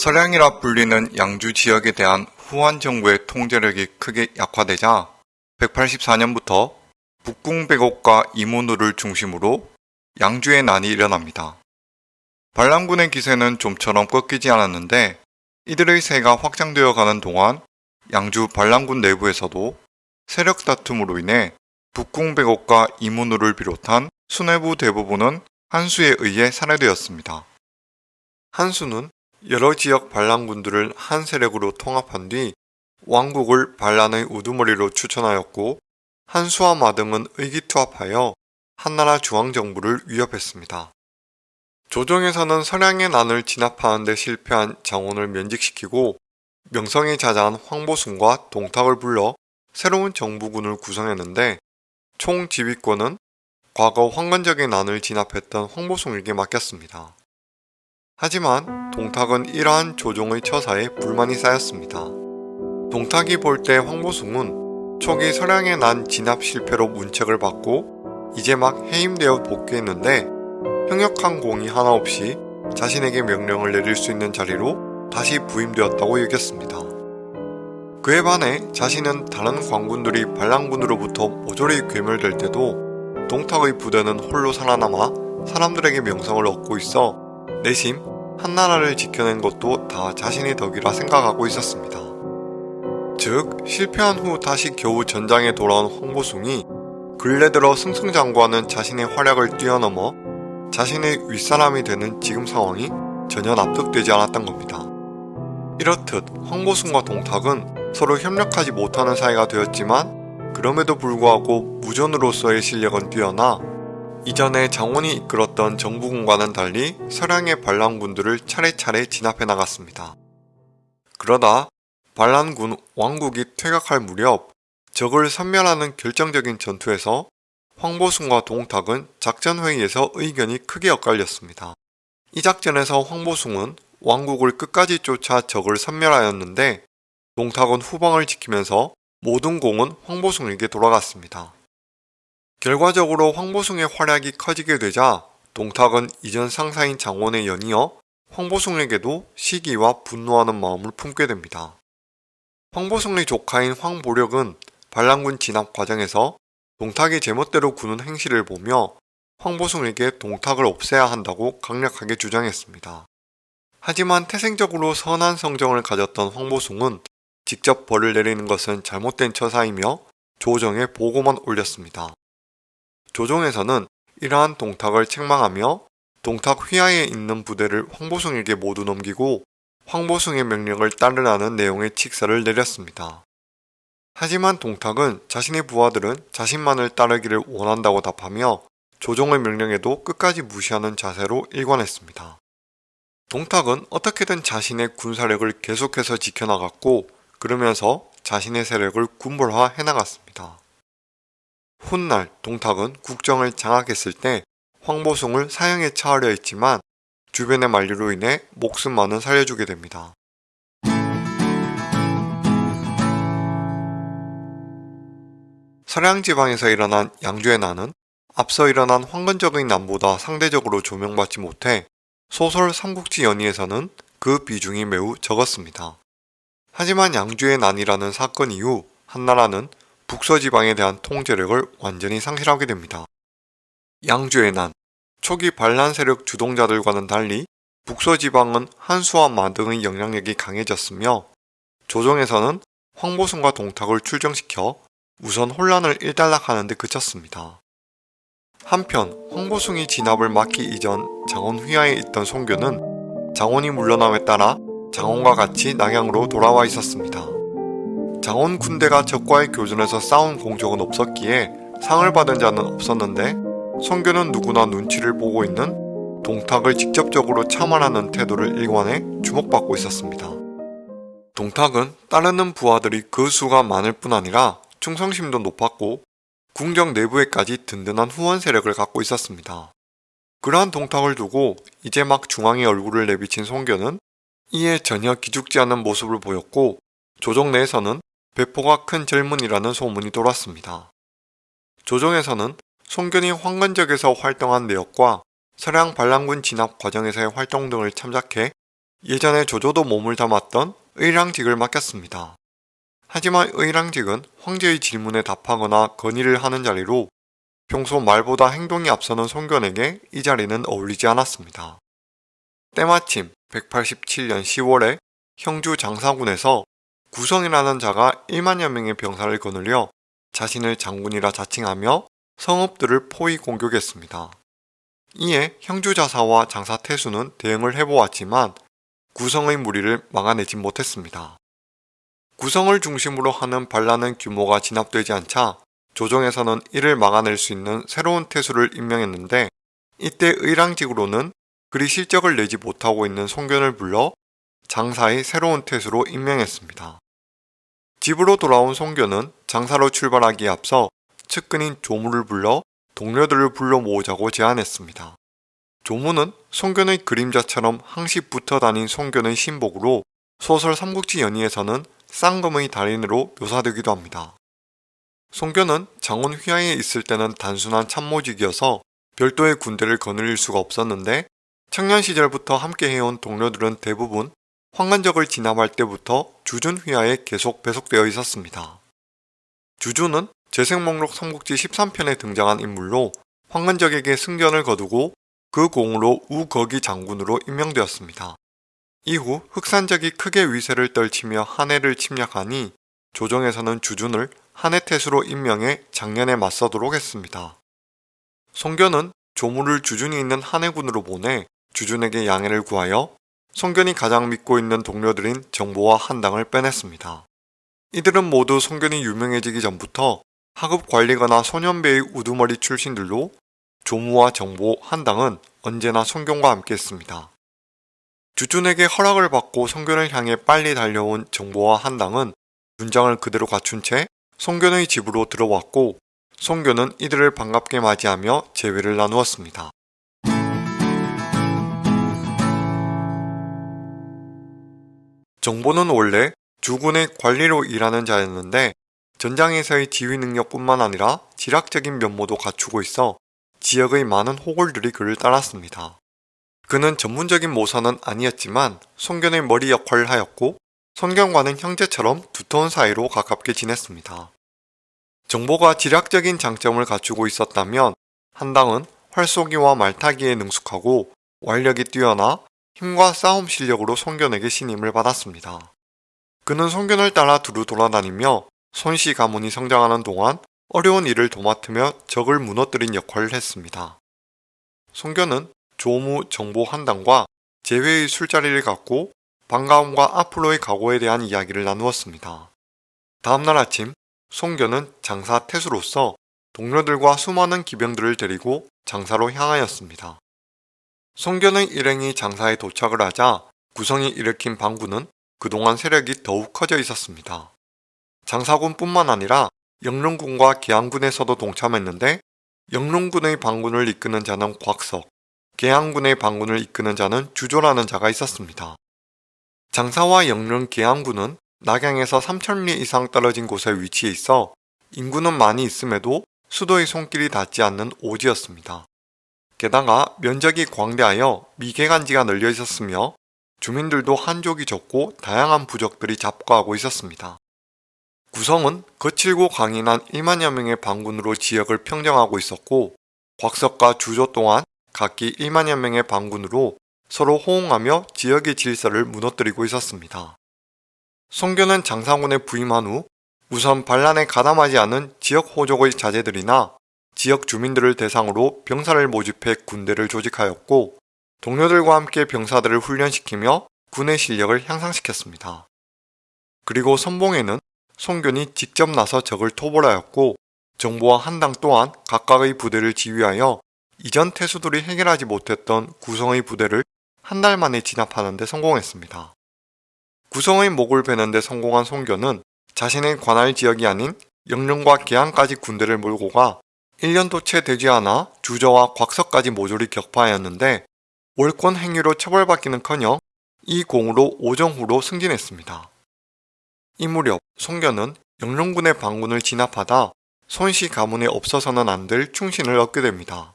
서량이라 불리는 양주 지역에 대한 후한 정부의 통제력이 크게 약화되자 184년부터 북궁백옥과 이문우를 중심으로 양주의 난이 일어납니다. 반란군의 기세는 좀처럼 꺾이지 않았는데 이들의 세가 확장되어 가는 동안 양주 반란군 내부에서도 세력 다툼으로 인해 북궁백옥과 이문우를 비롯한 수뇌부 대부분은 한수에 의해 살해되었습니다. 한수는 여러 지역 반란군들을 한 세력으로 통합한 뒤 왕국을 반란의 우두머리로 추천하였고 한수와 마등은 의기투합하여 한나라 중앙정부를 위협했습니다. 조정에서는 서량의 난을 진압하는 데 실패한 장원을 면직시키고 명성이 자자한 황보순과 동탁을 불러 새로운 정부군을 구성했는데 총 지휘권은 과거 황건적인 난을 진압했던 황보숭에게 맡겼습니다. 하지만 동탁은 이러한 조종의 처사에 불만이 쌓였습니다. 동탁이 볼 때 황보숭은 초기 서량의 난 진압 실패로 문책을 받고 이제 막 해임되어 복귀했는데 형역한 공이 하나 없이 자신에게 명령을 내릴 수 있는 자리로 다시 부임되었다고 여겼습니다. 그에 반해 자신은 다른 광군들이 반란군으로부터 모조리 괴멸될 때도 동탁의 부대는 홀로 살아남아 사람들에게 명성을 얻고 있어 내심 한나라를 지켜낸 것도 다 자신의 덕이라 생각하고 있었습니다. 즉 실패한 후 다시 겨우 전장에 돌아온 황보숭이 근래 들어 승승장구하는 자신의 활약을 뛰어넘어 자신의 윗사람이 되는 지금 상황이 전혀 납득되지 않았던 겁니다. 이렇듯 황보숭과 동탁은 서로 협력하지 못하는 사이가 되었지만 그럼에도 불구하고 무전으로서의 실력은 뛰어나 이전에 장원이 이끌었던 정부군과는 달리 서량의 반란군들을 차례차례 진압해 나갔습니다. 그러다 반란군 왕국이 퇴각할 무렵 적을 섬멸하는 결정적인 전투에서 황보숭과 동탁은 작전회의에서 의견이 크게 엇갈렸습니다. 이 작전에서 황보숭은 왕국을 끝까지 쫓아 적을 섬멸하였는데 동탁은 후방을 지키면서 모든 공은 황보숭에게 돌아갔습니다. 결과적으로 황보숭의 활약이 커지게 되자 동탁은 이전 상사인 장원에 연이어 황보숭에게도 시기와 분노하는 마음을 품게 됩니다. 황보숭의 조카인 황보력은 반란군 진압 과정에서 동탁이 제멋대로 구는 행실을 보며 황보숭에게 동탁을 없애야 한다고 강력하게 주장했습니다. 하지만 태생적으로 선한 성정을 가졌던 황보숭은 직접 벌을 내리는 것은 잘못된 처사이며 조정에 보고만 올렸습니다. 조정에서는 이러한 동탁을 책망하며 동탁 휘하에 있는 부대를 황보숭에게 모두 넘기고 황보숭의 명령을 따르라는 내용의 칙사를 내렸습니다. 하지만 동탁은 자신의 부하들은 자신만을 따르기를 원한다고 답하며 조정의 명령에도 끝까지 무시하는 자세로 일관했습니다. 동탁은 어떻게든 자신의 군사력을 계속해서 지켜나갔고 그러면서 자신의 세력을 군벌화 해 나갔습니다. 훗날 동탁은 국정을 장악했을 때 황보숭을 사형에 처하려 했지만 주변의 만류로 인해 목숨만은 살려주게 됩니다. 서량지방에서 일어난 양주의 난은 앞서 일어난 황건적인 난보다 상대적으로 조명받지 못해 소설 삼국지 연의에서는 그 비중이 매우 적었습니다. 하지만 양주의 난이라는 사건 이후 한나라는 북서지방에 대한 통제력을 완전히 상실하게 됩니다. 양주의 난 초기 반란 세력 주동자들과는 달리 북서지방은 한수와 마 등의 영향력이 강해졌으며 조정에서는 황보승과 동탁을 출정시켜 우선 혼란을 일단락하는 데 그쳤습니다. 한편 황보숭이 진압을 막기 이전 장원 휘하에 있던 송교는 장원이 물러남에 따라 장원과 같이 낙양으로 돌아와 있었습니다. 장원 군대가 적과의 교전에서 싸운 공적은 없었기에 상을 받은 자는 없었는데 송교는 누구나 눈치를 보고 있는 동탁을 직접적으로 참관하는 태도를 일관해 주목받고 있었습니다. 동탁은 따르는 부하들이 그 수가 많을 뿐 아니라 충성심도 높았고 궁정 내부에까지 든든한 후원 세력을 갖고 있었습니다. 그러한 동탁을 두고 이제 막 중앙에 얼굴을 내비친 송견은 이에 전혀 기죽지 않는 모습을 보였고 조정 내에서는 배포가 큰 젊은이라는 소문이 돌았습니다. 조정에서는 송견이 황건적에서 활동한 내역과 서량 반란군 진압 과정에서의 활동 등을 참작해 예전에 조조도 몸을 담았던 의랑직을 맡겼습니다. 하지만 의랑직은 황제의 질문에 답하거나 건의를 하는 자리로 평소 말보다 행동이 앞서는 송견에게 이 자리는 어울리지 않았습니다. 때마침 187년 10월에 형주 장사군에서 구성이라는 자가 1만여 명의 병사를 거느려 자신을 장군이라 자칭하며 성읍들을 포위 공격했습니다. 이에 형주자사와 장사태수는 대응을 해보았지만 구성의 무리를 막아내지 못했습니다. 구성을 중심으로 하는 반란은 규모가 진압되지 않자 조정에서는 이를 막아낼 수 있는 새로운 태수를 임명했는데 이때 의랑직으로는 그리 실적을 내지 못하고 있는 송견을 불러 장사의 새로운 태수로 임명했습니다. 집으로 돌아온 송견은 장사로 출발하기에 앞서 측근인 조무를 불러 동료들을 불러 모으자고 제안했습니다. 조무는 송견의 그림자처럼 항시 붙어 다닌 송견의 신복으로 소설 삼국지 연의에서는 쌍검의 달인으로 묘사되기도 합니다. 송견은 장원 휘하에 있을 때는 단순한 참모직이어서 별도의 군대를 거느릴 수가 없었는데 청년 시절부터 함께 해온 동료들은 대부분 황건적을 진압할 때부터 주준 휘하에 계속 배속되어 있었습니다. 주준은 재생 목록 삼국지 13편에 등장한 인물로 황건적에게 승전을 거두고 그 공으로 우거기 장군으로 임명되었습니다. 이후 흑산적이 크게 위세를 떨치며 한해를 침략하니 조정에서는 주준을 한해태수로 임명해 장년에 맞서도록 했습니다. 송견은 조무를 주준이 있는 한해군으로 보내 주준에게 양해를 구하여 송견이 가장 믿고 있는 동료들인 정보와 한당을 빼냈습니다. 이들은 모두 송견이 유명해지기 전부터 하급 관리거나 소년배의 우두머리 출신들로 조무와 정보, 한당은 언제나 송견과 함께 했습니다. 주준에게 허락을 받고 송견을 향해 빨리 달려온 정보와 한당은 군장을 그대로 갖춘 채 송견의 집으로 들어왔고 송견은 이들을 반갑게 맞이하며 재회를 나누었습니다. 정보는 원래 주군의 관리로 일하는 자였는데 전장에서의 지휘 능력뿐만 아니라 지략적인 면모도 갖추고 있어 지역의 많은 호골들이 그를 따랐습니다. 그는 전문적인 모사는 아니었지만 송견의 머리 역할을 하였고 손견과는 형제처럼 두터운 사이로 가깝게 지냈습니다. 정보가 지략적인 장점을 갖추고 있었다면 한당은 활쏘기와 말타기에 능숙하고 완력이 뛰어나 힘과 싸움 실력으로 송견에게 신임을 받았습니다. 그는 송견을 따라 두루 돌아다니며 손씨 가문이 성장하는 동안 어려운 일을 도맡으며 적을 무너뜨린 역할을 했습니다. 송견은 조무 정보 한당과 재회의 술자리를 갖고 반가움과 앞으로의 각오에 대한 이야기를 나누었습니다. 다음날 아침 송견은 장사 태수로서 동료들과 수많은 기병들을 데리고 장사로 향하였습니다. 송견의 일행이 장사에 도착을 하자 구성이 일으킨 반군은 그동안 세력이 더욱 커져 있었습니다. 장사군뿐만 아니라 영릉군과 계양군에서도 동참했는데 영릉군의 반군을 이끄는 자는 곽석, 계양군의 반군을 이끄는 자는 주조라는 자가 있었습니다. 장사와 영릉 계양군은 낙양에서 3천리 이상 떨어진 곳에 위치해 있어 인구는 많이 있음에도 수도의 손길이 닿지 않는 오지였습니다. 게다가 면적이 광대하여 미개간지가 널려 있었으며 주민들도 한족이 적고 다양한 부족들이 잡거하고 있었습니다. 구성은 거칠고 강인한 1만여 명의 반군으로 지역을 평정하고 있었고 곽석과 주조 또한 각기 1만여 명의 반군으로 서로 호응하며 지역의 질서를 무너뜨리고 있었습니다. 송교는 장사군에 부임한 후 우선 반란에 가담하지 않은 지역 호족의 자제들이나 지역 주민들을 대상으로 병사를 모집해 군대를 조직하였고 동료들과 함께 병사들을 훈련시키며 군의 실력을 향상시켰습니다. 그리고 선봉에는 송견이 직접 나서 적을 토벌하였고 정보와 한당 또한 각각의 부대를 지휘하여 이전 태수들이 해결하지 못했던 구성의 부대를 한 달 만에 진압하는 데 성공했습니다. 구성의 목을 베는 데 성공한 송견은 자신의 관할 지역이 아닌 영릉과 계양까지 군대를 몰고 가 1년도 채 되지 않아 주저와 곽석까지 모조리 격파하였는데 월권 행위로 처벌받기는커녕 이 공으로 오정후로 승진했습니다. 이 무렵 송견은 영릉군의 반군을 진압하다 손씨 가문에 없어서는 안 될 충신을 얻게 됩니다.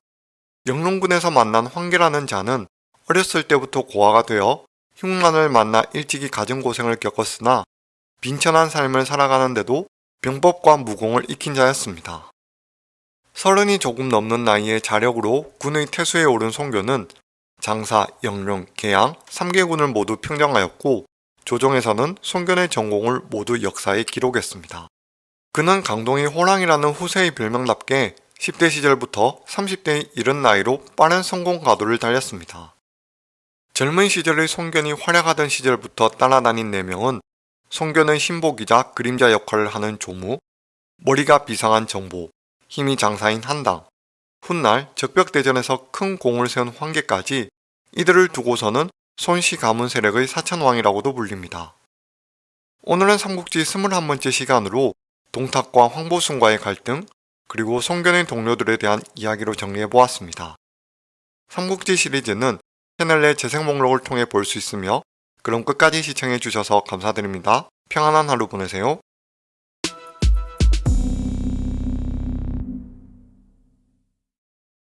영릉군에서 만난 황계라는 자는 어렸을 때부터 고아가 되어 흉난을 만나 일찍이 가진 고생을 겪었으나 빈천한 삶을 살아가는데도 병법과 무공을 익힌 자였습니다. 서른이 조금 넘는 나이에 자력으로 군의 태수에 오른 송교는 장사, 영령, 계양 3개 군을 모두 평정하였고 조정에서는 송견의 전공을 모두 역사에 기록했습니다. 그는 강동의 호랑이라는 후세의 별명답게 10대 시절부터 30대의 이른 나이로 빠른 성공 가도를 달렸습니다. 젊은 시절의 송견이 활약하던 시절부터 따라다닌 4명은 송견의 신복이자 그림자 역할을 하는 조무, 머리가 비상한 정보, 힘이 장사인 한당, 훗날 적벽대전에서 큰 공을 세운 황계까지 이들을 두고서는 손씨 가문 세력의 사천왕이라고도 불립니다. 오늘은 삼국지 21번째 시간으로 동탁과 황보순과의 갈등, 그리고 송견의 동료들에 대한 이야기로 정리해보았습니다. 삼국지 시리즈는 채널 내 재생 목록을 통해 볼 수 있으며 그럼 끝까지 시청해주셔서 감사드립니다. 평안한 하루 보내세요.